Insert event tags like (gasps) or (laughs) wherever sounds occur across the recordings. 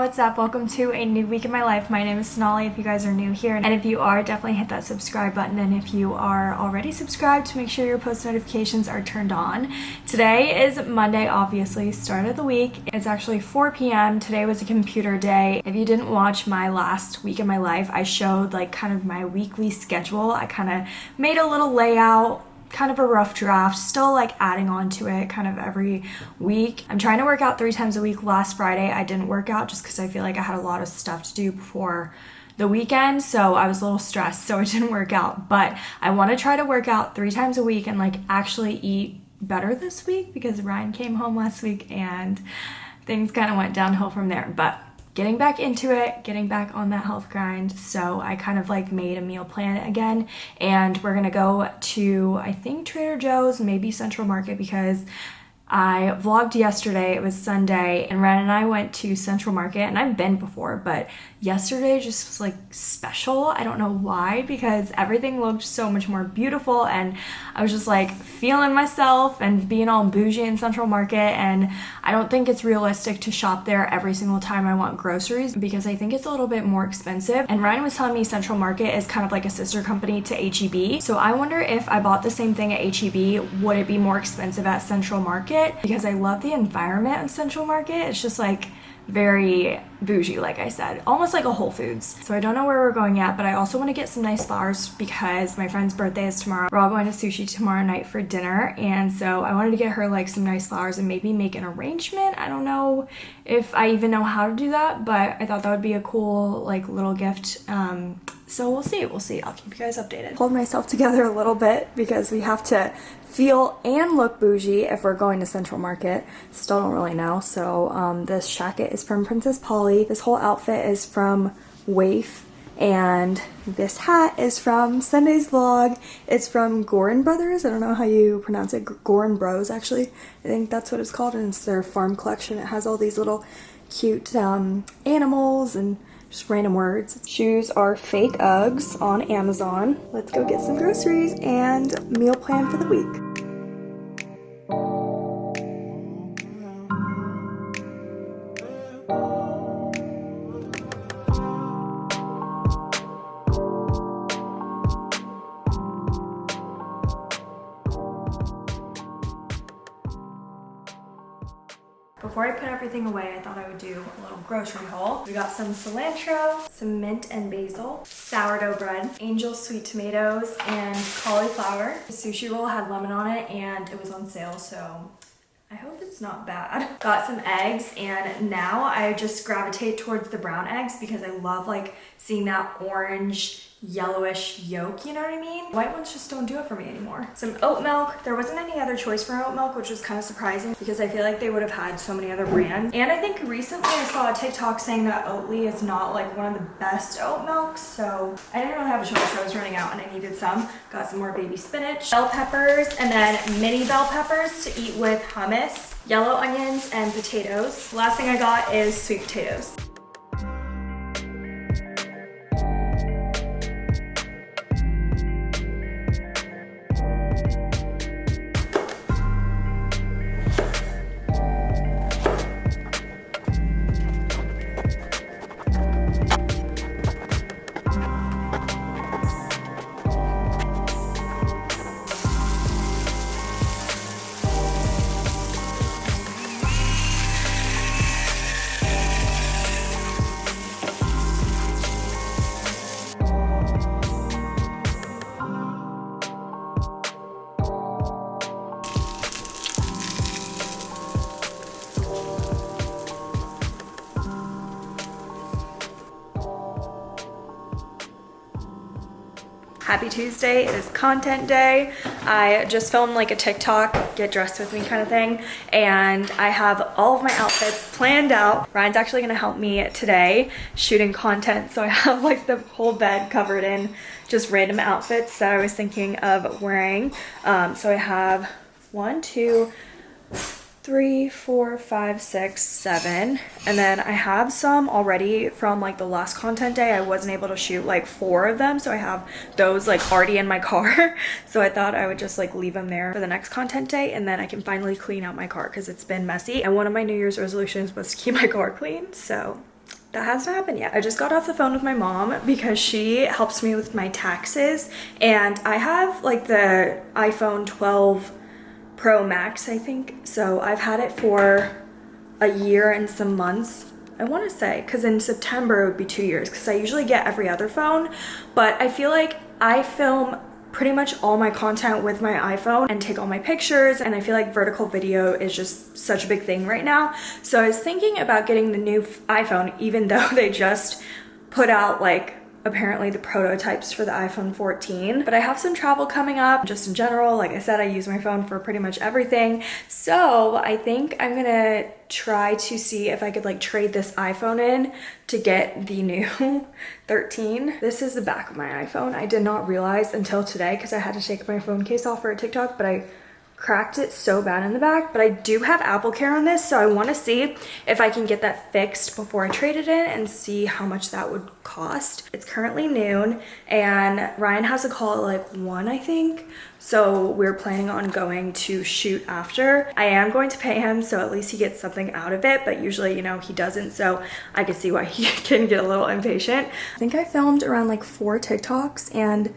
What's up? Welcome to a new week in my life. My name is Sonali if you guys are new here. And if you are, definitely hit that subscribe button. And if you are already subscribed, to make sure your post notifications are turned on. Today is Monday, obviously, start of the week. It's actually 4 p.m. Today was a computer day. If you didn't watch my last week in my life, I showed like kind of my weekly schedule. I kind of made a little layout kind of a rough draft, still like adding on to it kind of every week. I'm trying to work out three times a week. Last Friday I didn't work out just because I feel like I had a lot of stuff to do before the weekend so I was a little stressed (laughs) so it didn't work out but I want to try to work out three times a week and like actually eat better this week because Ryan came home last week and things kind of went downhill from there but getting back into it, getting back on that health grind. So I kind of like made a meal plan again and we're gonna go to, I think Trader Joe's, maybe Central Market because I vlogged yesterday, it was Sunday, and Ren and I went to Central Market, and I've been before, but yesterday just was like special. I don't know why, because everything looked so much more beautiful, and I was just like feeling myself and being all bougie in Central Market, and I don't think it's realistic to shop there every single time I want groceries, because I think it's a little bit more expensive, and Ryan was telling me Central Market is kind of like a sister company to HEB, so I wonder if I bought the same thing at HEB, would it be more expensive at Central Market? Because I love the environment of Central Market. It's just like very bougie like I said almost like a Whole Foods so I don't know where we're going yet but I also want to get some nice flowers because my friend's birthday is tomorrow we're all going to sushi tomorrow night for dinner and so I wanted to get her like some nice flowers and maybe make an arrangement I don't know if I even know how to do that but I thought that would be a cool like little gift um, so we'll see, we'll see. I'll keep you guys updated. Hold myself together a little bit because we have to feel and look bougie if we're going to Central Market. Still don't really know. So um, this jacket is from Princess Polly. This whole outfit is from Waif. And this hat is from Sunday's vlog. It's from Gorin Brothers. I don't know how you pronounce it. Gorin Bros, actually. I think that's what it's called. And it's their farm collection. It has all these little cute um, animals and just random words. Shoes are fake Uggs on Amazon. Let's go get some groceries and meal plan for the week. Little grocery haul. We got some cilantro, some mint and basil, sourdough bread, angel sweet tomatoes, and cauliflower. The sushi roll had lemon on it and it was on sale, so I hope it's not bad. (laughs) Got some eggs and now I just gravitate towards the brown eggs because I love like seeing that orange yellowish yolk, you know what I mean? White ones just don't do it for me anymore. Some oat milk. There wasn't any other choice for oat milk, which was kind of surprising because I feel like they would have had so many other brands. And I think recently I saw a TikTok saying that Oatly is not like one of the best oat milks, so I didn't really have a choice. I was running out and I needed some. Got some more baby spinach, bell peppers, and then mini bell peppers to eat with hummus, yellow onions, and potatoes. Last thing I got is sweet potatoes. Tuesday, it is content day. I just filmed like a TikTok, get dressed with me kind of thing. And I have all of my outfits planned out. Ryan's actually gonna help me today shooting content. So I have like the whole bed covered in just random outfits that I was thinking of wearing. Um, so I have one, two, three, four, five, six, seven. And then I have some already from like the last content day. I wasn't able to shoot like four of them. So I have those like already in my car. (laughs) so I thought I would just like leave them there for the next content day. And then I can finally clean out my car because it's been messy. And one of my New Year's resolutions was to keep my car clean. So that hasn't happened yet. I just got off the phone with my mom because she helps me with my taxes and I have like the iPhone 12 Pro Max, I think. So I've had it for a year and some months. I want to say because in September it would be two years because I usually get every other phone but I feel like I film pretty much all my content with my iPhone and take all my pictures and I feel like vertical video is just such a big thing right now. So I was thinking about getting the new iPhone even (laughs) though they just put out like apparently the prototypes for the iPhone 14 but I have some travel coming up just in general. Like I said I use my phone for pretty much everything. So I think I'm gonna try to see if I could like trade this iPhone in to get the new (laughs) 13 this is the back of my iPhone. I did not realize until today because I had to take my phone case off for a TikTok but I cracked it so bad in the back, but I do have Apple Care on this, so I want to see if I can get that fixed before I trade it in and see how much that would cost. It's currently noon, and Ryan has a call at like 1, I think, so we're planning on going to shoot after. I am going to pay him, so at least he gets something out of it, but usually, you know, he doesn't, so I can see why (laughs) he can get a little impatient. I think I filmed around like four TikToks, and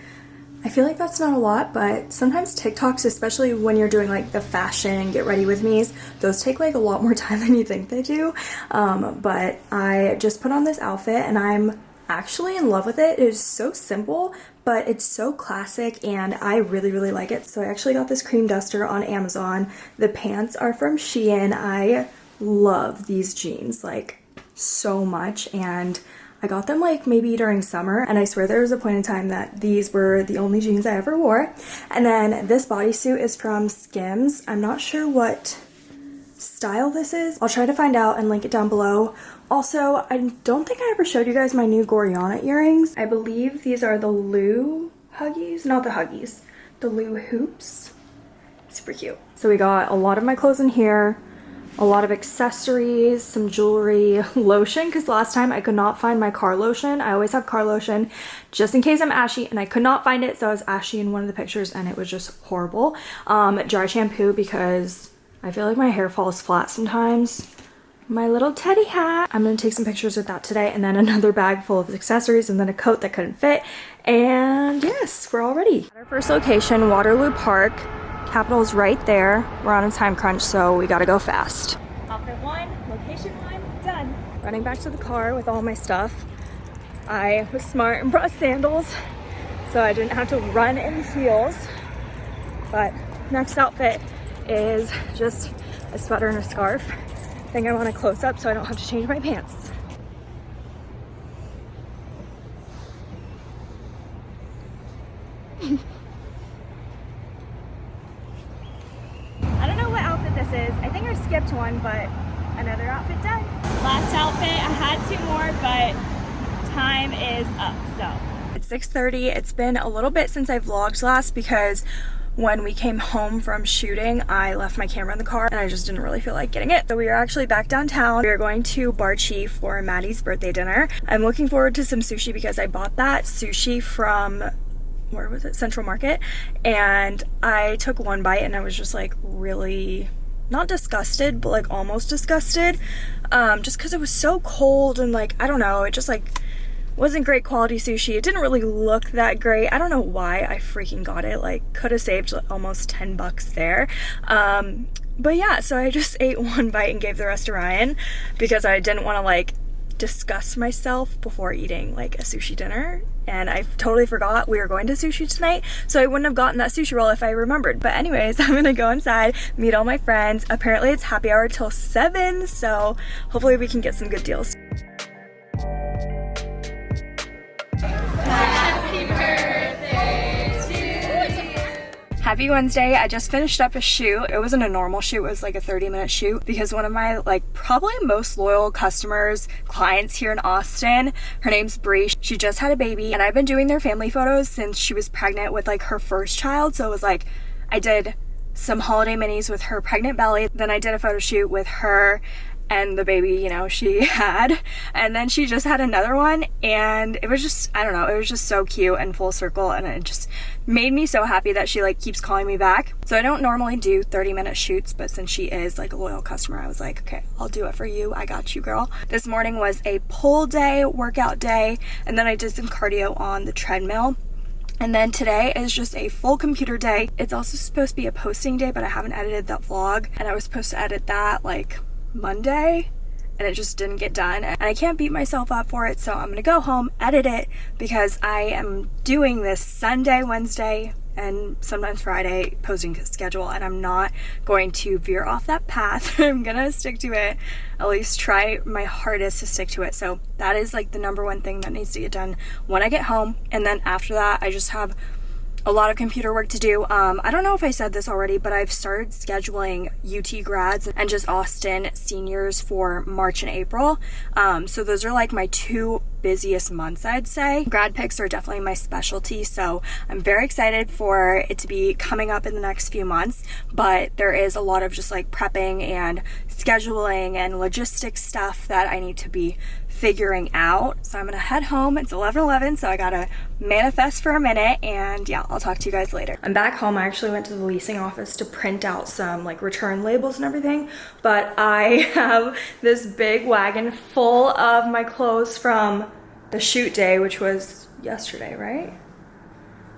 I feel like that's not a lot, but sometimes TikToks, especially when you're doing like the fashion get ready with me's, those take like a lot more (laughs) time than you think they do. Um, but I just put on this outfit and I'm actually in love with it. It is so simple, but it's so classic and I really, really like it. So I actually got this cream duster on Amazon. The pants are from Shein. I love these jeans like so much and I got them like maybe during summer and I swear there was a point in time that these were the only jeans I ever wore. And then this bodysuit is from Skims. I'm not sure what style this is. I'll try to find out and link it down below. Also, I don't think I ever showed you guys my new Gorjana earrings. I believe these are the Lou Huggies, not the Huggies, the Lou Hoops. Super cute. So we got a lot of my clothes in here a lot of accessories, some jewelry, (laughs) lotion, because last time I could not find my car lotion. I always have car lotion just in case I'm ashy and I could not find it. So I was ashy in one of the pictures and it was just horrible. Um, dry shampoo because I feel like my hair falls flat sometimes. My little teddy hat. I'm going to take some pictures with that today and then (laughs) another bag full of accessories and then a coat that couldn't fit. And yes, we're all ready. Our first location, Waterloo Park. Capital's right there. We're on a time crunch, so we gotta go fast. Outfit one, location one, done. Running back to the car with all my stuff. I was smart and brought sandals, so I didn't have to run in heels. But next outfit is just a sweater and a scarf. I think I want to close up so I don't have to change my pants. Skipped one, but another outfit done. Last outfit, I had two more, but time is up, so. It's 6.30, it's been a little bit since I vlogged last because when we came home from shooting, I left my camera in the car and I just didn't really feel like getting it. So we are actually back downtown. We are going to Bar Chief for Maddie's birthday dinner. I'm looking forward to some sushi because I bought that sushi from where was it central market and i took one bite and i was just like really not disgusted, but like almost disgusted. Um, just because it was so cold and like, I don't know, it just like wasn't great quality sushi. It didn't really look that great. I don't know why I freaking got it. Like, could have saved almost 10 bucks there. Um, but yeah, so I just (laughs) ate one bite and gave the rest to Ryan because I didn't want to like disgust myself before eating like a sushi dinner. And I totally forgot we were going to sushi tonight so I wouldn't have gotten that sushi roll if I remembered. But anyways (laughs) I'm gonna go inside meet all my friends. Apparently it's happy hour till 7 so hopefully we can get some good deals Happy Wednesday. I just finished up a shoot. It wasn't a normal shoot, it was like a 30 minute shoot because one of my like probably most loyal customers, clients here in Austin, her name's Bree. She just had a baby and I've been doing their family photos since she was pregnant with like her first child. So it was like, I did some holiday minis with her pregnant belly. Then I did a photo shoot with her and the baby, you know, she (laughs) had. And then she just had another one and it was just, I don't know, it was just so cute and full circle and it just made me so happy that she like keeps calling me back. So I don't normally do 30 minute shoots, but since she is like a loyal customer, I was like, okay, I'll do it for you. I got you, girl. This morning was a pull day, workout day, and then I did some cardio on the treadmill. And then today is just a full computer day. It's also supposed to be a posting day, but I haven't edited that vlog. And I was supposed to edit that like Monday and it just didn't get done and I can't beat myself up for it so I'm gonna go home edit it because I am doing this Sunday Wednesday and sometimes Friday posting schedule and I'm not going to veer off that path. (laughs) I'm gonna stick to it at least try my hardest to stick to it. So that is like the number one thing that needs to get done when I get home and then after that I just have a lot of computer work to do. Um, I don't know if I said this already, but I've started scheduling UT grads and just Austin seniors for March and April. Um, so those are like my two busiest months, I'd say. Grad pics are definitely my specialty, so I'm very excited for it to be coming up in the next few months, but there is a lot of just like prepping and scheduling and logistics stuff that I need to be figuring out. So I'm gonna head home. It's 11:11, so I gotta manifest for a minute and yeah, I'll talk to you guys later. I'm back home. I actually went to the leasing office to print out some like return labels and everything, but I (laughs) have this big wagon full of my clothes from the shoot day, which was yesterday, right?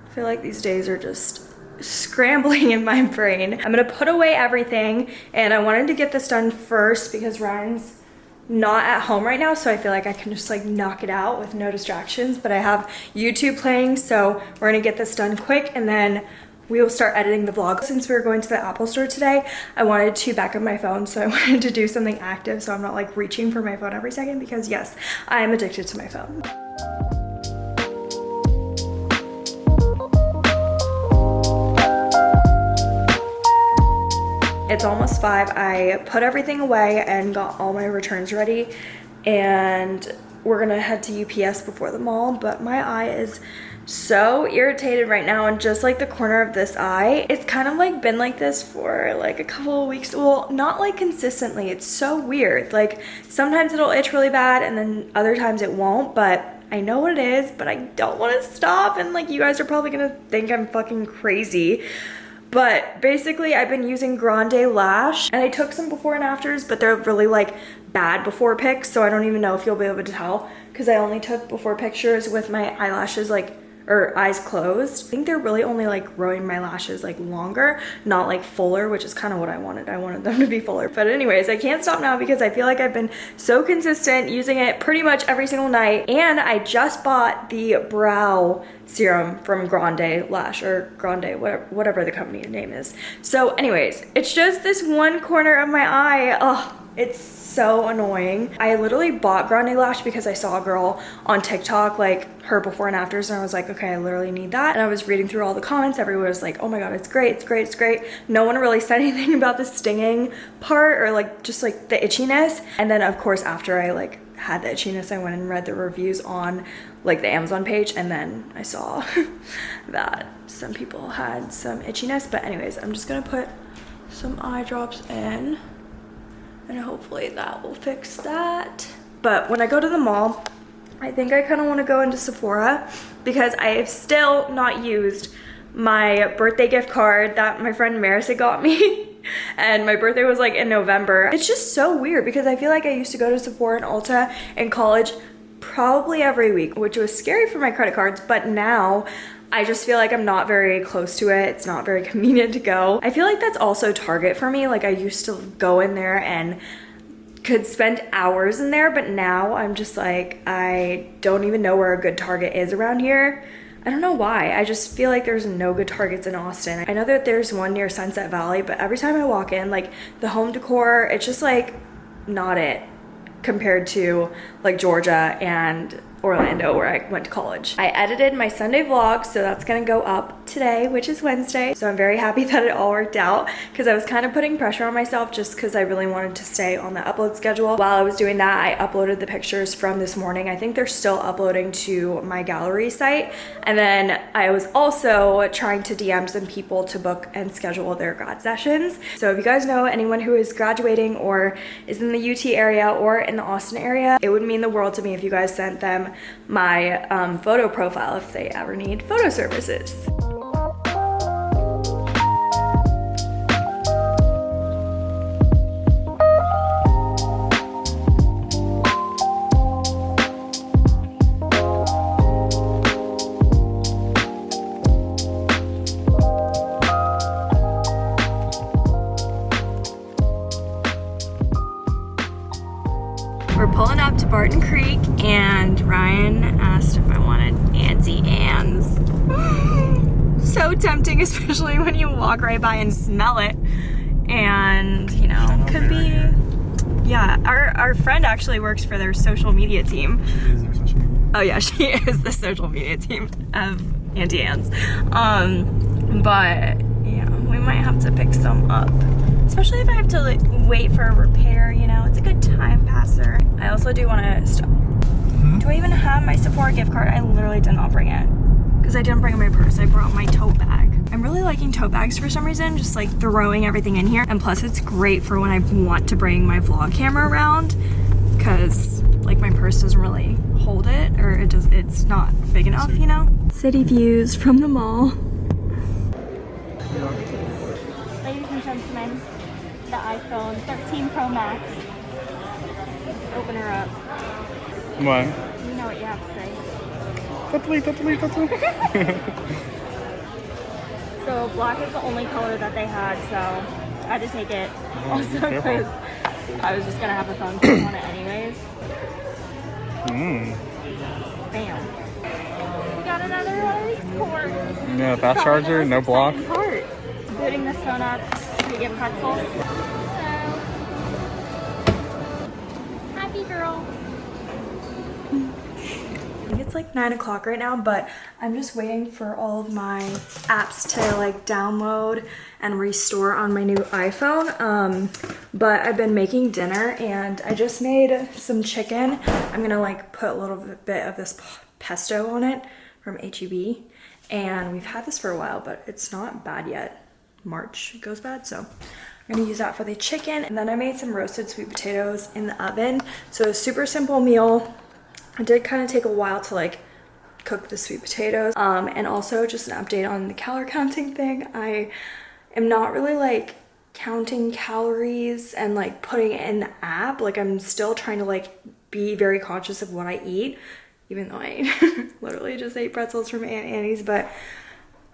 I feel like these days are just scrambling (laughs) in my brain. I'm gonna put away everything and I wanted to get this done first because Ryan's not at home right now so I feel like I can just like knock it out with no distractions but I have YouTube playing so we're gonna get this done quick and then we will start editing the vlog. Since we were going to the Apple store today, I wanted to back up my phone so (laughs) I wanted to do something active so I'm not like reaching for my phone every second because yes, I am addicted to my phone. It's almost five. I put everything away and got all my returns ready. And we're gonna head to UPS before the mall, but my eye is so irritated right now and just like the corner of this eye. It's kind of like been like this for like a couple of weeks. Well not like consistently. It's so weird. Like sometimes it'll itch really bad and then other times it won't but I know what it is but I don't want to stop. And like you guys are probably gonna think I'm fucking crazy but basically I've been using Grande Lash and I took some before and afters, but they're really like bad before pics. So I don't even know if you'll be able to tell because I only took before pictures with my eyelashes like or eyes closed. I think they're really only like growing my lashes like longer, not like fuller, which is kind of what I wanted. I wanted them to be fuller. But anyways, I can't stop now because I feel like I've been so consistent using it pretty much every single night. And I just bought the brow serum from Grande Lash or Grande, whatever, the company name is. So anyways, it's just this one corner of my eye. Oh, it's so annoying. I literally bought Grande Lash because I saw a girl on TikTok, like her before and afters, and I was like, okay, I literally need that. And I was reading through all the comments. Everyone was like, oh my God, it's great, it's great, it's great. No one really said (laughs) anything about the stinging part or like just like the itchiness. And then of course, after I like had the itchiness, I went and read the reviews on like the Amazon page and then I saw (laughs) that some people had some itchiness. But anyways, I'm just gonna put some eye drops in and hopefully that will fix that. But when I go to the mall, I think I kind of want to go into Sephora because I have still not used my birthday gift card that my friend Marissa got me. (laughs) and my birthday was like in November. It's just so weird because I feel like I used to go to Sephora and Ulta in college probably every week, which was scary for my credit cards, but now I just feel like I'm not very close to it. It's not very (laughs) convenient to go. I feel like that's also Target for me. Like I used to go in there and could spend hours in there, but now I'm just like, I don't even know where a good Target is around here. I don't know why. I just feel like there's no good Targets in Austin. I know that there's one near Sunset Valley, but every time I walk in, like the home decor, it's just like not it compared to like Georgia and Orlando where I went to college. I edited my Sunday vlog, so that's gonna go up today, which is Wednesday. So I'm very happy (laughs) that it all worked out because I was kind of putting pressure on myself just because I really wanted to stay on the upload schedule. While I was doing that, I uploaded the pictures from this morning. I think they're still uploading to my gallery site. And then I was also trying to DM some people to book and schedule their grad sessions. So if you guys know anyone who is graduating or is in the UT area or in the Austin area, it would mean the world to me if you guys sent them my um, photo profile if they ever need photo services. To Barton Creek and Ryan asked if I wanted Auntie Anne's. (gasps) so tempting, (laughs) especially when you walk right by and smell it. And, you know, could be, yeah, our, our friend actually works for their social media team. Oh yeah, (laughs) she is the social media team of Auntie Anne's. Um, but yeah, we might have to pick some up. Especially if I have to like, wait for a repair, you know, it's a good time passer. I also do want to stop. Hmm? Do I even have my Sephora gift card? I literally did not bring it because I didn't bring my purse. I brought my tote bag. I'm really liking tote bags for some reason, just like throwing everything in here. And plus it's great for when I want to bring my vlog camera around because like my purse doesn't really hold it or it does it's not big enough, you know? City views from the mall. Ladies and gentlemen, the iPhone 13 Pro Max. Let's open her up. What? You know what you have to say. Totally, totally, totally. (laughs) so black is the only color that they had, so I had to take it. Oh, (laughs) also because I was just gonna have a phone case on it anyways. Mm. Bam. We got another one of these cords. Yeah, fast charger, no block. Part. Booting this phone up to get pretzels. Hello. Happy girl. I think it's like nine o'clock right now, but I'm just waiting for all of my apps to like download and restore on my new iPhone. Um, but I've been making dinner and I just made some chicken. I'm gonna like put a little bit of this pesto on it from HEB. And we've had this for a while, but it's not bad yet. March goes bad, so I'm gonna use that for the chicken. And then I made some roasted sweet potatoes in the oven. So a super simple meal. It did kind of take a while to like cook the sweet potatoes. Um, and also just an update on the calorie (laughs) counting thing. I am not really like counting calories and like putting it in the app. Like I'm still trying to like be very conscious of what I eat, even though I (laughs) literally just ate pretzels from Aunt Annie's, but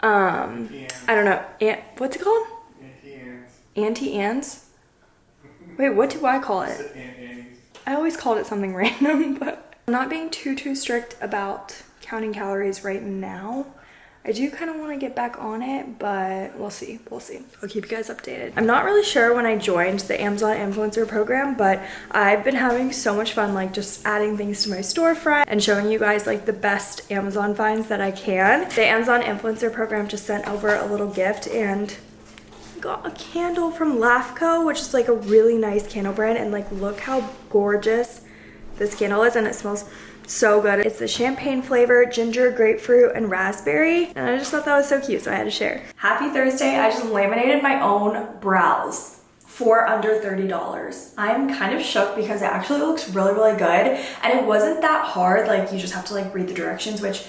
um, I don't know. What's it called? Auntie Anne's? Wait, what do I call it? I always called it something (laughs) random, but I'm not being too, too strict about counting calories right now. I do kind of want to get back on it, but we'll see. We'll see. I'll keep you guys updated. I'm not really sure when I joined the Amazon influencer program, but I've been having so much fun like just adding things to my storefront and showing you guys like the best Amazon finds that I can. The Amazon influencer program just sent over a little gift and got a candle from LAFCO, which is like a really nice candle brand. And like, look how gorgeous this candle is and it smells so good. It's the champagne flavor, ginger, grapefruit, and raspberry. And I just thought that was so cute, so I had to share. Happy Thursday. I just laminated my own brows for under $30. I'm kind of shook because it actually looks really, really good. And it wasn't that hard. Like you just have to like read the directions, which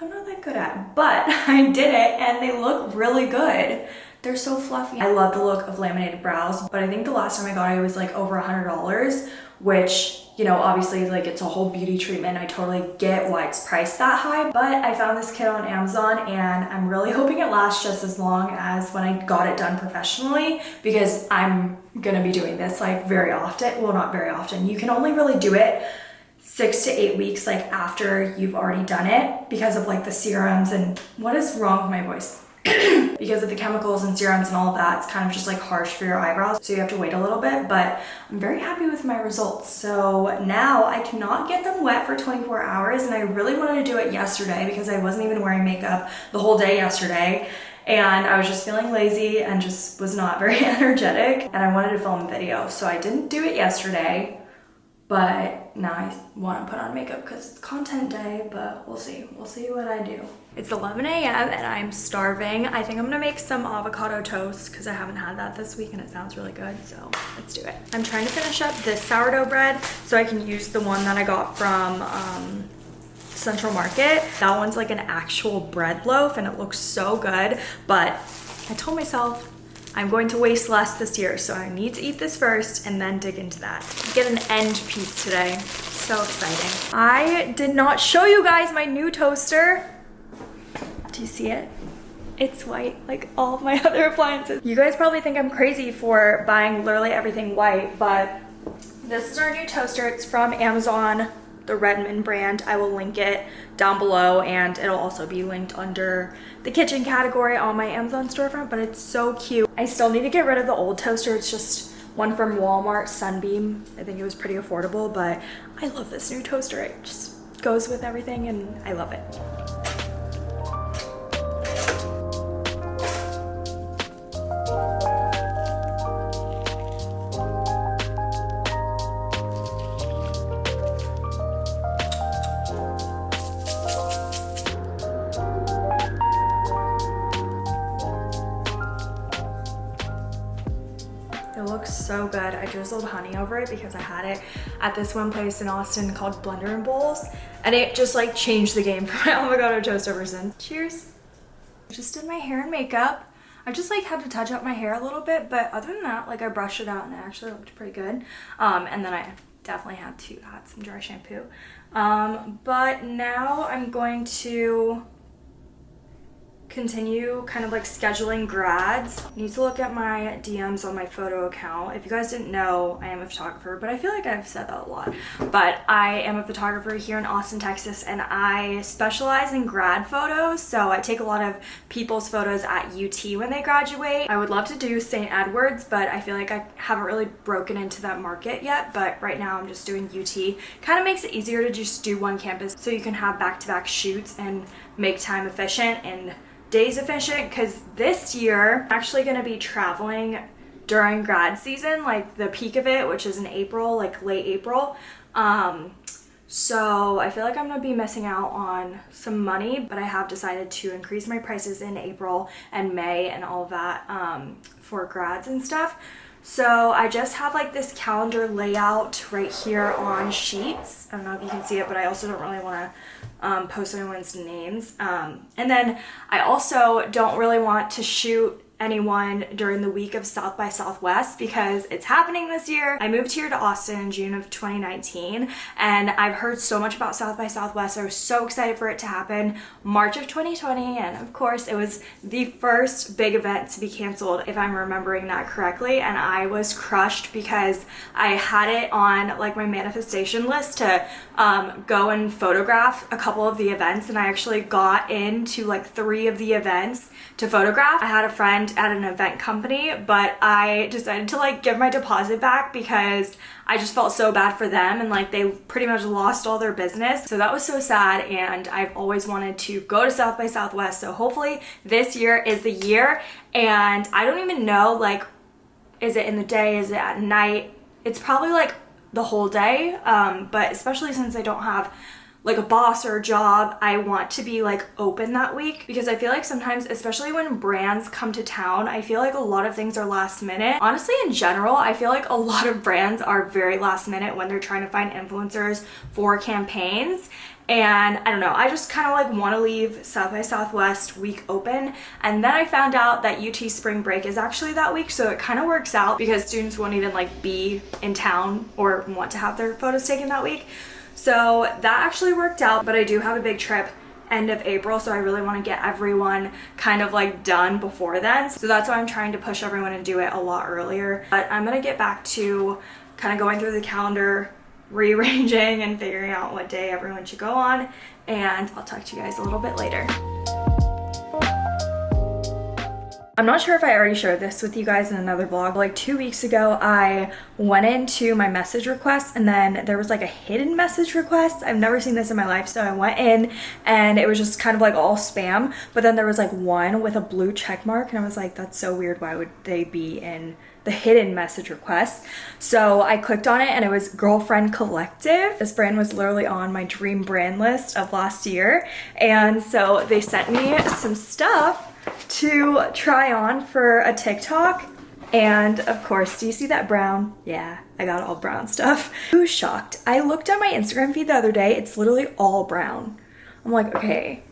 I'm not that good at, but (laughs) I did it and they look really good. They're so fluffy. I love the look of laminated brows, but I think the last time I got it, it was like over a $100, which, you know, obviously like it's a whole beauty treatment. I totally get why it's priced that high, but I found this kit on Amazon and I'm really hoping it lasts just as long as when I got it done professionally because I'm gonna be doing this like very often. Well, not very often. You can only really do it six to eight weeks like after you've already done it because of like the serums and what is wrong with my voice? Because of the chemicals and serums and all of that, it's kind of just like harsh for your eyebrows. So you have to wait a little bit, but I'm very happy with my results. So now I cannot get them wet for 24 hours and I really wanted to do it yesterday because I wasn't even wearing makeup the whole day yesterday and I was just feeling lazy and just was not very (laughs) energetic and I wanted to film a video. So I didn't do it yesterday, but now I want to put on makeup because it's content day, but we'll see. We'll see what I do. It's 11 a.m. and I'm starving. I think I'm gonna make some avocado toast because I haven't had that this week and it sounds really good, so let's do it. I'm trying to finish up this sourdough bread so I can use the one that I got from um, Central Market. That one's like an actual bread loaf and it looks so good, but I told myself I'm going to waste less this year, so I need to eat this first and then dig into that. Get an end piece today. So exciting. I did not show you guys my new toaster. Do you see it? It's white, like all my (laughs) other appliances. You guys probably think I'm crazy for buying literally everything white, but This is our new toaster. It's from Amazon, the Redmond brand. I will link it down below and it'll also be linked under the kitchen category on my Amazon storefront, but it's so cute. I still need to get rid of the old toaster. It's just one from Walmart, Sunbeam. I think it was pretty affordable, but I love this new toaster. It just goes with everything and I love it. It honey over it because I had it at this one place in Austin called Blender and Bowls. And it just like changed the game for my avocado toast ever since. Cheers. Just did my hair and makeup. I just like had to touch up my hair a little bit, but other than that, like I brushed it out and it actually looked pretty good. Um, and then I definitely had to add some dry shampoo. Um, but now I'm going to continue kind of like scheduling grads. I need to look at my DMs on my photo account. If you guys didn't know, I am a photographer, but I feel like I've said that a lot. But I am a photographer here in Austin, Texas, and I specialize in grad photos. So I take a lot of people's photos at UT when they graduate. I would love to do St. Edward's, but I feel like I haven't really broken into that market yet. But right now I'm just doing UT. Kind of makes it easier to just do one campus so you can have back-to-back -back shoots and make time efficient and days efficient because this year I'm actually going to be traveling during grad season like the peak of it which is in April like late April um so I feel like I'm gonna be missing out on some money but I have decided to increase my prices in April and May and all that um for grads and stuff so I just have like this calendar layout right here on sheets. I don't know if you can see it, but I also don't really want to um, post anyone's names. Um, and then I also don't really want to shoot anyone during the week of South by Southwest because it's happening this year. I moved here to Austin in June of 2019 and I've heard so much about South by Southwest. I was so excited for it to happen March of 2020 and of course it was the first big event to be canceled if I'm remembering that correctly and I was crushed because I had it on like my manifestation list to um, go and photograph a couple of the events and I actually got into like three of the events to photograph. I had a friend at an event company, but I decided to like give my deposit back because I just felt so bad for them and like they pretty much lost all their business. So that was so sad and I've always wanted to go to South by Southwest. So hopefully this year is the year and I don't even know like is it in the day, is it at night? It's probably like the whole day, um, but especially since I don't have like a boss or a job, I want to be like open that week because I feel like sometimes, especially when brands come to town, I feel like a lot of things are last minute. Honestly, in general, I feel like a lot of brands are very last minute when they're trying to find influencers for campaigns. And I don't know, I just kind of like want to leave South by Southwest week open. And then I found out that UT spring break is actually that week. So it kind of works out because students won't even like be in town or want to have their photos taken that week. So that actually worked out, but I do have a big trip end of April, so I really want to get everyone kind of like done before then. So that's why I'm trying to push everyone to do it a lot earlier. But I'm gonna get back to kind of going through the calendar, rearranging and figuring out what day everyone should go on, and I'll talk to you guys a little bit later. I'm not sure if I already shared this with you guys in another vlog. Like two weeks ago, I went into my message requests and then there was like a hidden message request. I've never seen this in my life. So I went in and it was just kind of like all spam. But then there was like one with a blue check mark and I was like, that's so weird. Why would they be in the hidden message requests. So I clicked on it and it was Girlfriend Collective. This brand was literally on my dream brand list of last year. And so they sent me some stuff to try on for a TikTok. And of course, do you see that brown? Yeah, I got all brown stuff. (laughs) Who's shocked? I looked at my Instagram feed the other day. It's literally all brown. I'm like, okay,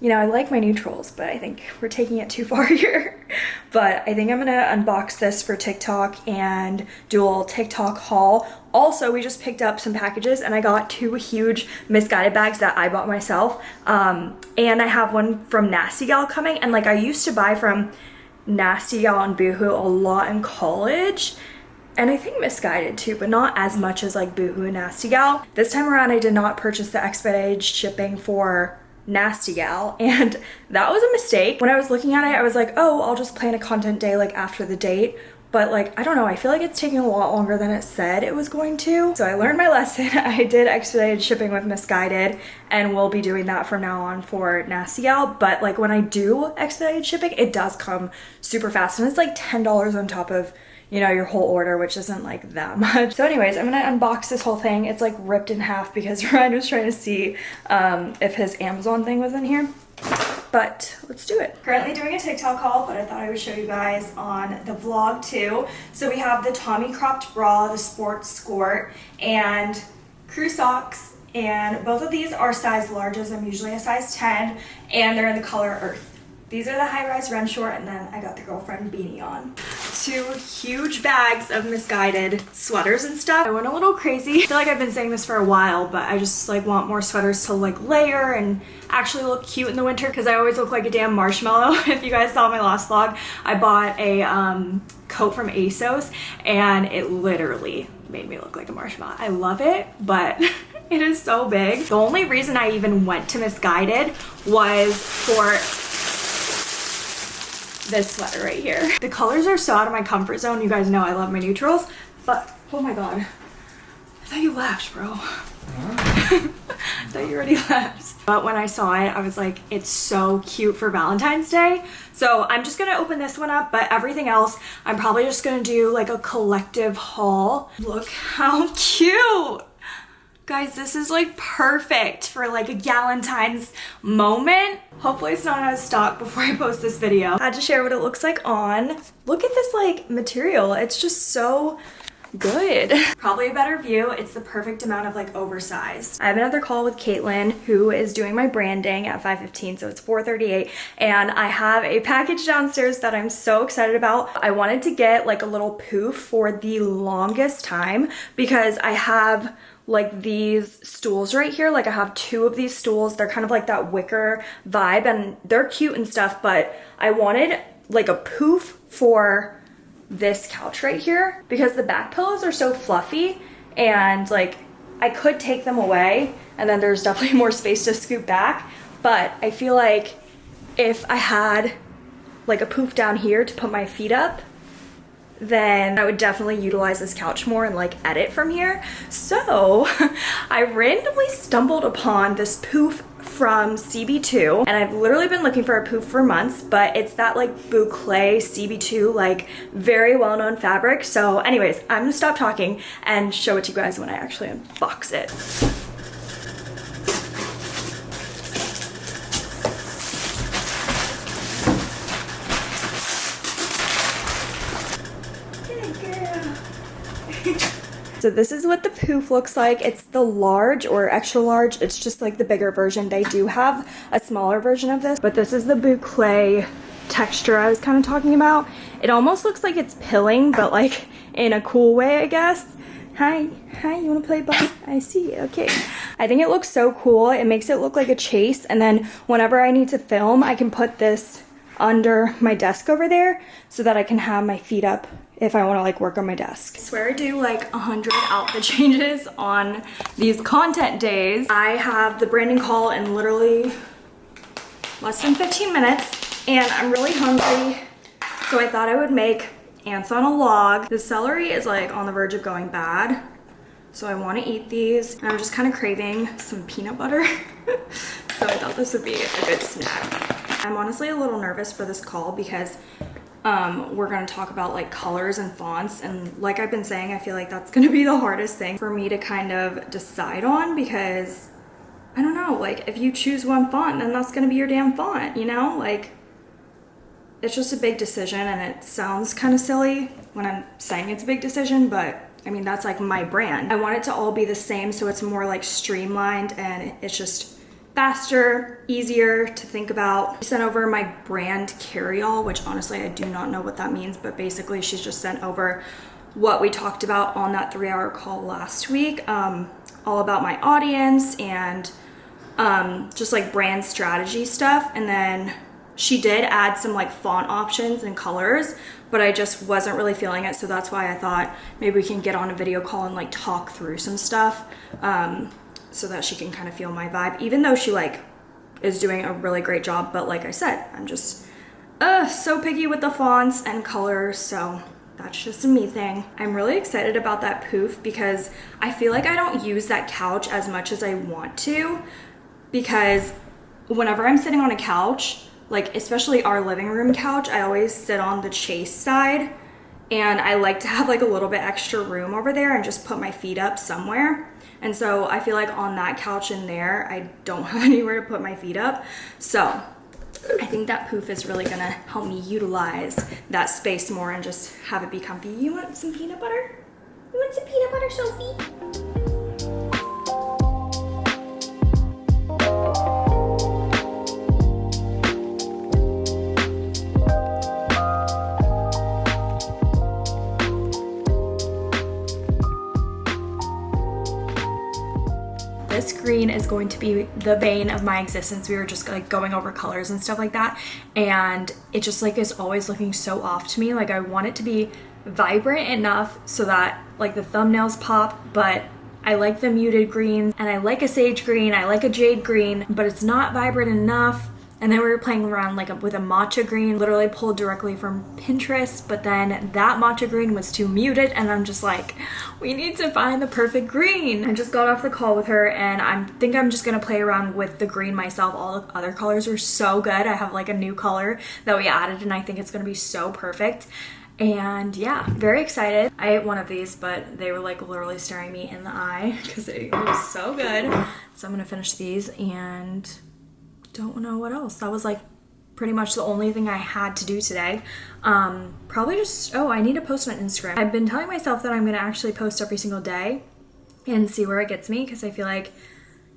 you know, I like my neutrals, but I think we're taking it too (laughs) far here. but I think I'm gonna unbox this for TikTok and do a little TikTok haul. Also, we just picked up some packages and I got two huge Missguided bags that I bought myself. Um, and I have one from Nasty Gal coming. And like I used to buy from Nasty Gal and Boohoo a lot in college and I think Missguided too, but not as much as like Boohoo and Nasty Gal. This time around, I did not purchase the expedited shipping for Nasty Gal, (laughs) and that was a mistake. When I was looking at it, I was like, oh, I'll just plan a content day like after the date. But like, I don't know, I feel like it's taking a lot longer than it said it was going to. So I learned my (laughs) lesson. (laughs) I did expedited shipping with Missguided and we'll be doing that from now on for Gal. But like when I do expedited shipping, it does come super fast and it's like $10 on top of you know, your whole order, which isn't like that (laughs) much. So anyways, I'm gonna unbox this whole thing. It's like ripped in half because Ryan was trying to see um, if his Amazon thing was in here. But let's do it. Currently doing a TikTok haul, but I thought I would show you guys on the vlog too. So we have the Tommy cropped bra, the sports skort, and crew socks. And both of these are size larges. I'm usually a size 10, and they're in the color earth. These are the high-rise run short, and then I got the girlfriend beanie on. Two huge bags of Missguided sweaters and stuff. I went a little crazy. I feel like I've been saying this for a while, but I just like want more sweaters to like layer and actually look cute in the winter because I always look like a damn marshmallow. (laughs) if you guys saw my last vlog, I bought a um, coat from ASOS and it literally made me look like a marshmallow. I love it, but (laughs) it is so big. The only reason I even went to Missguided was for this sweater right here. The colors are so out of my comfort zone. You guys know I love my neutrals, but oh my god. I thought you laughed, bro. (laughs) I thought you already (laughs) left. But when I saw it, I was like, it's so cute for Valentine's Day. So I'm just gonna open this one up, but everything else, I'm probably just gonna do like a collective haul. Look how (laughs) cute. Guys, this is like perfect for like a Galentine's moment. Hopefully it's not out of stock before I post this video. I had to share what it looks like on. Look at this like material. It's just so good. Probably a better view. It's the perfect amount of like oversized. I have another call with Caitlin who is doing my branding at 5.15 so it's 4.38 and I have a package downstairs that I'm so excited about. I wanted to get like a little poof for the longest time because I have like these stools right here. Like I have two of these stools. They're kind of like that wicker vibe and they're cute and stuff, but I wanted like a poof for this couch right here because the back pillows are so fluffy and like I could take them away and then there's (laughs) definitely more space to scoop back. But I feel like if I had like a poof down here to put my feet up, then I would definitely utilize this couch more and like edit from here. So (laughs) I randomly stumbled upon this poof from CB2 and I've literally been looking for a poof for months but it's that like boucle CB2 like very well-known fabric so anyways I'm gonna stop talking and show it to you guys when I actually unbox it. So this is what the poof looks like. It's the large or extra large. It's just like the bigger version. They do have a smaller version of this, but this is the boucle texture I was kind of talking about. It almost looks like it's pilling, but like in a cool way, I guess. Hi, hi, you wanna play ball? I see, okay. I think it looks so cool. It makes it look like a chase, and then whenever I need to film, I can put this under my desk over there so that I can have my feet up if I want to like work on my desk. I swear I do like 100 outfit (laughs) changes on these content days. I have the branding call in literally less than 15 minutes and I'm really hungry. So I thought I would make ants on a log. The celery is like on the verge of going bad. So I want to eat these and I'm just kind of craving some peanut butter. (laughs) so I thought this would be a good snack. I'm honestly a little nervous for this call because um, we're going to talk about like colors and fonts and like I've been saying I feel like that's going to be the hardest thing for me to kind of decide on because I don't know like if you choose one font then that's going to be your damn font you know like it's just a big decision and it sounds kind of silly when I'm saying it's a big decision but I mean that's like my brand I want it to all be the same so it's more like streamlined and it's just faster, easier to think about. She sent over my brand carry-all, which honestly I do not know what that means, but basically she's just sent over what we talked about on that three hour call last week, um, all about my audience and um, just like brand strategy stuff. And then She did add some like font options and colors, but I just wasn't really feeling it. So that's why I thought maybe we can get on a video call and like talk through some stuff um, so that she can kind of feel my vibe, even though she like is doing a really great job. But like I said, I'm just uh, so picky with the fonts and colors. So that's just a me thing. I'm really excited about that poof because I feel like I don't use that couch as much as I want to because whenever I'm sitting on a couch, like especially our living room couch, I always sit on the chaise side and I like to have like a little bit extra room over there and just put my feet up somewhere. And so I feel like on that couch in there, I don't (laughs) have anywhere to put my feet up. So I think that poof is really gonna help me utilize that space more and just have it be comfy. You want some peanut butter? You want some peanut butter, Sophie? Green is going to be the bane of my existence. We were just like going over colors and stuff like that. And it just like is always looking so off to me. Like I want it to be vibrant enough so that like the thumbnails pop, but I like the muted greens and I like a sage green, I like a jade green, but it's not vibrant enough. And then we were playing around like a, with a matcha green, literally pulled directly from Pinterest, but then that matcha green was too muted and I'm just like, we need to find the perfect green. I just got off the call with her and I think I'm just gonna play around with the green myself. All the other colors were so good. I have like a new color that we added and I think it's gonna be so perfect. And yeah, very excited. I ate one of these, but they were like literally staring me in the eye because it was so good. So I'm gonna finish these and don't know what else. That was like pretty much the only thing I had to do today. Um, probably just, oh, I need to post on Instagram. I've been telling myself that I'm gonna actually post every single day and see where it gets me because I feel like,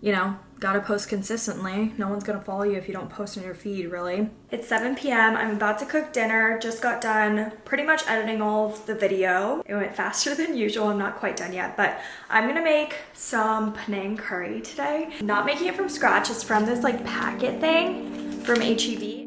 you know, gotta post consistently. No one's gonna follow you if you don't post on your feed, really. It's 7 p.m. I'm about to cook dinner. Just got done pretty much editing all of the video. It went (laughs) faster than usual. I'm not quite done yet, but I'm gonna make some Penang curry today. Not making it from scratch. It's from this like packet thing from HEB.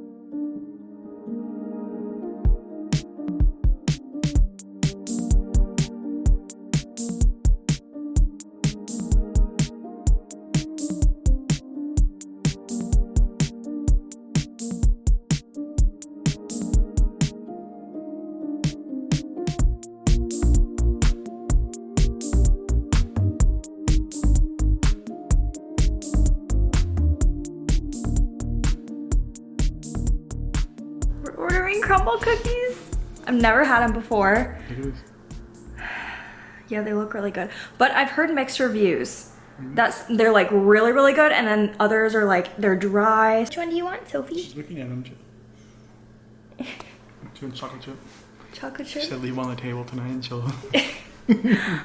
Never had them before. Look at this. Yeah, they look really good. But I've heard mixed reviews. That's they're like really, really good, and then others are like they're dry. Which one do you want, Sophie? She's looking at them. (laughs) Doing chocolate chip. Chocolate She chip. said leave them on the table tonight and she'll. (laughs)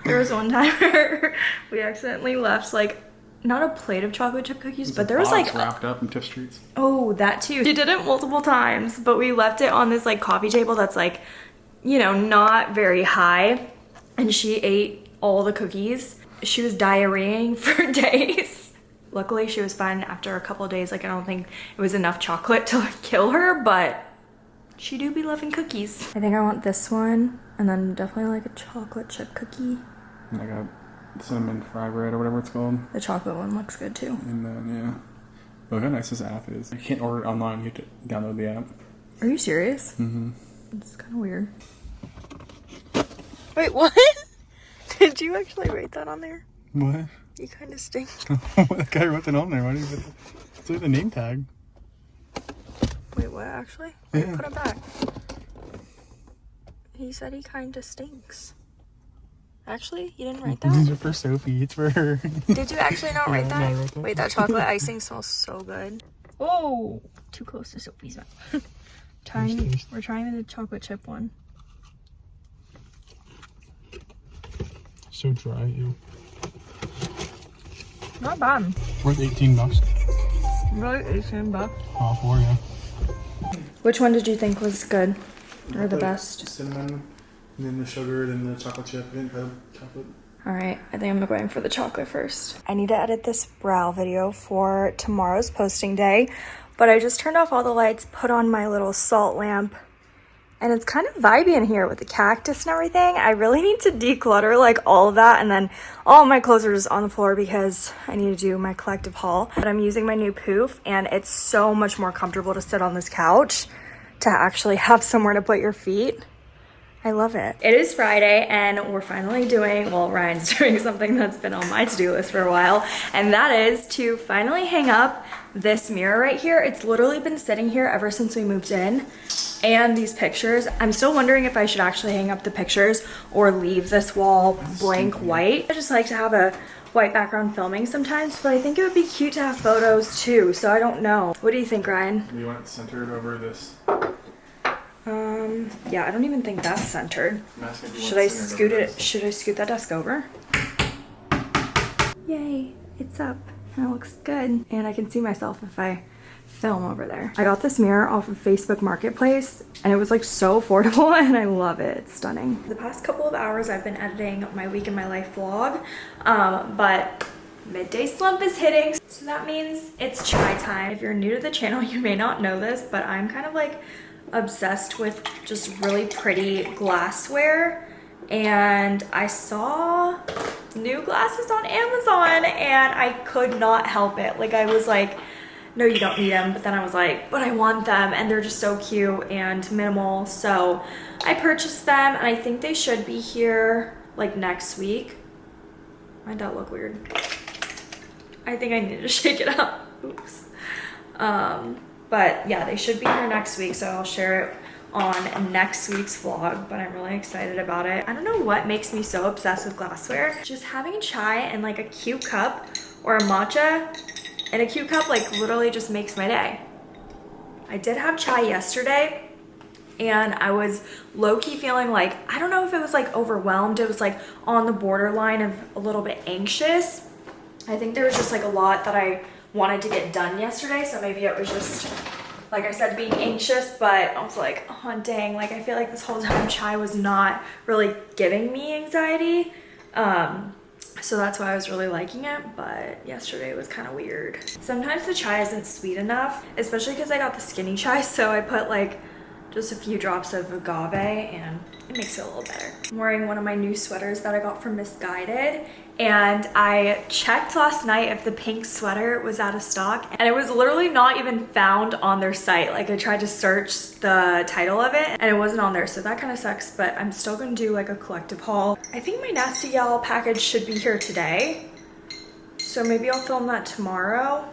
There was one time (laughs) where we accidentally left like not a plate of chocolate chip cookies, but there was like wrapped up in Tiff Streets. Oh, that too. She did it multiple times, but we left it on this like coffee table that's like, you know, not very high. And she ate all the cookies. She was diarrheaing (laughs) for days. Luckily, she was fine after a couple of days. Like, I don't think it was enough chocolate (laughs) to like, kill her, but she do be loving cookies. I think I want this one, and then definitely like a chocolate chip cookie. I got cinnamon fry bread or whatever it's called. The chocolate one looks good too. And then, yeah. Look how nice this app is. You can't order it online, you have to download the app. Are you serious? Mm-hmm. It's kind of weird. Wait, what? (laughs) Did you actually write that on there? What? You kind of stink. (laughs) the guy wrote it on there. Why do you put the, it's like the name tag? Wait, what actually? Yeah. Put it back. He said he kind of stinks. Actually, you didn't write mm-hmm. that? These that? are for Sophie. It's for her. (laughs) Did you actually not (laughs) write Yeah, that? wrote that. Wait, that chocolate (laughs) icing smells so good. Oh, too close to Sophie's mouth. trying, taste. we're trying the chocolate chip one. so dry. Ew. Not bad. Worth 18 bucks. Really, 18 bucks. All four, yeah. Which one did you think was good or the best? Cinnamon, and then the sugar, then the chocolate chip, and the chocolate. All right, I think I'm going for the chocolate first. I need to edit this brow video for tomorrow's posting day, but I just turned off all the lights, put on my little salt lamp, and it's kind of vibey in here with the cactus and everything. I really need to declutter like all of that and then all my clothes are just on the floor because I need to do my collective haul. But I'm using my new poof and it's so much more comfortable to sit on this couch to actually have somewhere to put your feet. I love it. It is Friday and we're finally doing, well, Ryan's (laughs) doing something that's been on my to-do list for a while, and that is to finally hang up this mirror right here. It's literally been sitting here ever since we moved in and these pictures. I'm still wondering if I should actually hang up the pictures or leave this wall blank white. I just like to have a white background filming sometimes, but I think it would be cute to have photos too, so I don't know. What do you think, Ryan? Do you want it centered over this? Um, yeah, I don't even think that's centered. I'm asking if you want Should I scoot it? Should I scoot that desk over? Yay, it's up. That looks good. And I can see myself if I film over there. I got this mirror off of Facebook Marketplace and it was like so affordable (laughs) and I love it. It's stunning. The past couple of hours I've been editing my week in my life vlog, um, but midday slump is hitting. So that means it's chai time. If you're new to the channel, (laughs) you may not know this, but I'm kind of like obsessed with just really pretty glassware and I saw new glasses on Amazon and I could not help it. Like I was like, no, you don't need them. But then I was like, but I want them and they're just so cute and minimal. So I purchased them and I think they should be here like next week. Might that look weird? I think I need to (laughs) shake it up. Oops. Um, but yeah, they should be here next week. So I'll share it on next week's vlog, but I'm really excited about it. I don't know what makes me so obsessed with glassware. Just having chai and like a cute cup or a matcha and a cute cup like literally just makes my day. I did have chai yesterday and I was low-key feeling like, I don't know if it was like overwhelmed. It was like on the borderline of a little bit anxious. I think there was just like a lot that I wanted to get done yesterday. So maybe it was just like I said, being anxious, but I was like, oh dang, like I feel like this whole time chai was not really giving me anxiety. Um, so that's why I was really liking it, but yesterday was kind of weird. Sometimes the chai isn't sweet enough, especially because I got the skinny chai, (laughs) so I put like just a few drops of agave and it makes it a little better. I'm wearing one of my new sweaters that I got from Missguided and I checked last night if the pink sweater was out of stock and it was literally not even found on their site. Like I tried to search the title of it and it wasn't on there so that kind of sucks but I'm still gonna do like a collective haul. I think my Nasty Gal package should be here today so maybe I'll film that tomorrow.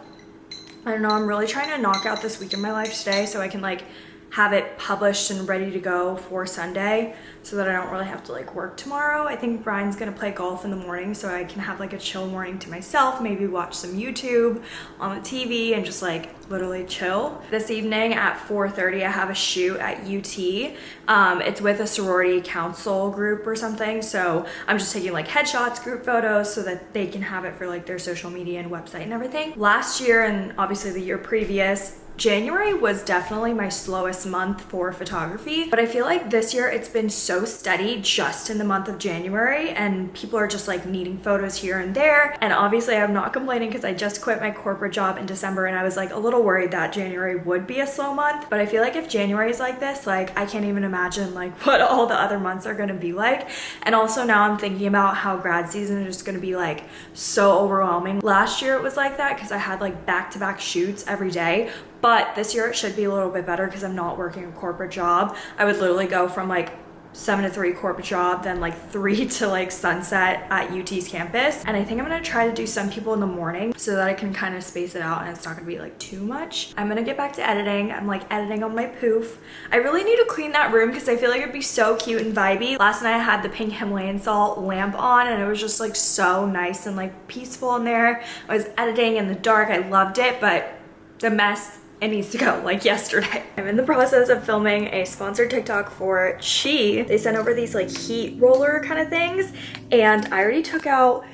I don't know, I'm really trying to knock out this week in my life today so I can like have it published and ready to go for Sunday so that I don't really have to like work tomorrow. I think Brian's gonna play golf in the morning so I can have like a chill morning to myself, maybe watch some YouTube on the TV and just like literally chill. This evening at 4.30 I have a shoot at UT. Um, it's with a sorority council group or something so I'm just taking like headshots, group photos so that they can have it for like their social media and website and everything. Last year and obviously the year previous January was definitely my slowest month for photography, but I feel like this year it's been so steady just in the month of January and people are just like needing photos here and there. And obviously I'm not complaining because I just quit my corporate job in December and I was like a little worried that January would be a slow month. But I feel like if January is like this, like I can't even imagine like (laughs) what all the other months are gonna be like. And also now I'm thinking about how grad season is just gonna be like so overwhelming. Last year it was like that because I had like back-to-back -back shoots every day but this year it should be a little bit better because I'm not working a corporate job. I would literally go from like seven to three corporate job, then like (laughs) three to like sunset at UT's campus. And I think I'm gonna try to do some people in the morning so that I can kind of space it out and it's not gonna be like too much. I'm gonna get back to editing. I'm like editing on my poof. I really need to clean that room because I feel like it'd be so cute and vibey. Last night I had the pink Himalayan salt lamp on and it was just like so nice and like peaceful in there. I was editing in the dark. I loved it, but the mess it needs to go (laughs) like yesterday. I'm in the process of filming a sponsored TikTok for Chi. They sent over these like heat roller kind of things and I already took out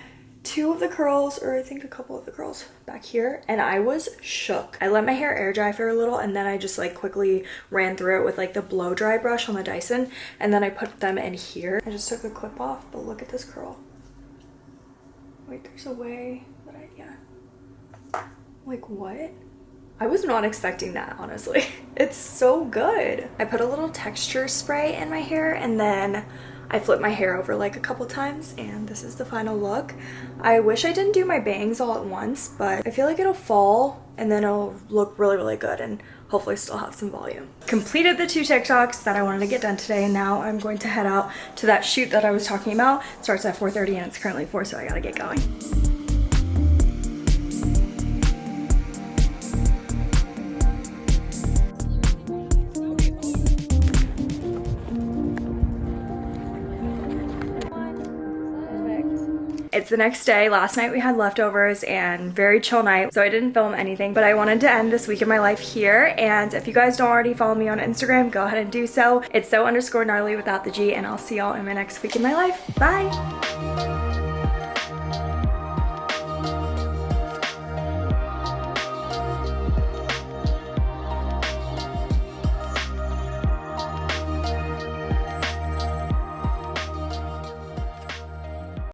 two of the curls or I think a couple of the curls back here and I was shook. I let my hair air dry for a little and then I just like quickly ran through it with like the blow dry brush on the Dyson and then I put them in here. I just took the clip off but look at this curl. Wait there's a way that I, yeah. Like what? I was not expecting that, honestly. (laughs) It's so good. I put a little texture spray in my hair and then I flip my hair over like a couple times and this is the final look. I wish I didn't do my bangs all at once, but I feel like it'll fall and then it'll look really, really good and hopefully still have some volume. Completed the two TikToks that I wanted to get done today and now I'm going to head out to that shoot that I was talking about. It starts at 4.30 and it's currently 4 so I gotta get going. It's the next day. Last night we had leftovers and very chill night, so I didn't film anything, but I wanted to end this week in my life here. And if you guys don't already follow me on Instagram, go ahead and do so. It's so underscore gnarly without the G, and I'll see y'all in my next week in my life. Bye!